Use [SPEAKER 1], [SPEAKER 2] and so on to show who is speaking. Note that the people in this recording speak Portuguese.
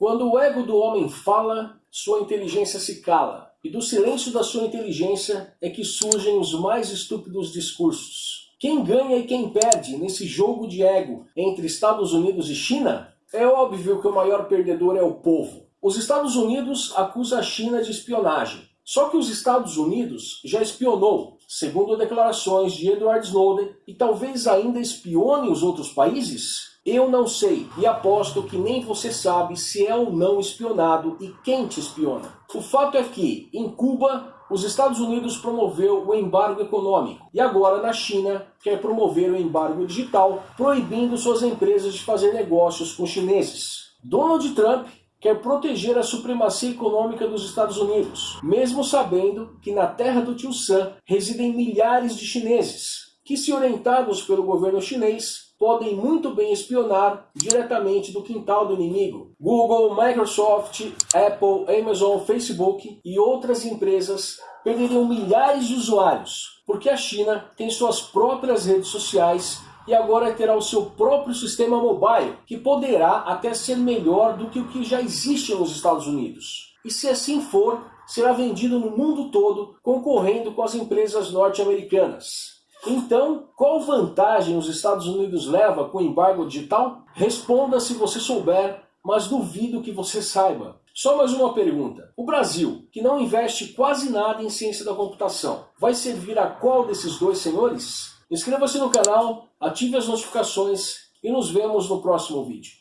[SPEAKER 1] Quando o ego do homem fala, sua inteligência se cala, e do silêncio da sua inteligência é que surgem os mais estúpidos discursos. Quem ganha e quem perde nesse jogo de ego entre Estados Unidos e China? É óbvio que o maior perdedor é o povo. Os Estados Unidos acusam a China de espionagem. Só que os Estados Unidos já espionou, segundo declarações de Edward Snowden, e talvez ainda espione os outros países? Eu não sei, e aposto que nem você sabe se é ou não espionado e quem te espiona. O fato é que, em Cuba, os Estados Unidos promoveu o embargo econômico, e agora na China quer promover o embargo digital, proibindo suas empresas de fazer negócios com chineses. Donald Trump quer proteger a supremacia econômica dos Estados Unidos, mesmo sabendo que na terra do tio Sam residem milhares de chineses, que se orientados pelo governo chinês, podem muito bem espionar diretamente do quintal do inimigo. Google, Microsoft, Apple, Amazon, Facebook e outras empresas perderiam milhares de usuários, porque a China tem suas próprias redes sociais e agora terá o seu próprio sistema mobile, que poderá até ser melhor do que o que já existe nos Estados Unidos. E se assim for, será vendido no mundo todo, concorrendo com as empresas norte-americanas. Então, qual vantagem os Estados Unidos leva com o embargo digital? Responda se você souber, mas duvido que você saiba. Só mais uma pergunta. O Brasil, que não investe quase nada em ciência da computação, vai servir a qual desses dois senhores? Inscreva-se no canal, ative as notificações e nos vemos no próximo vídeo.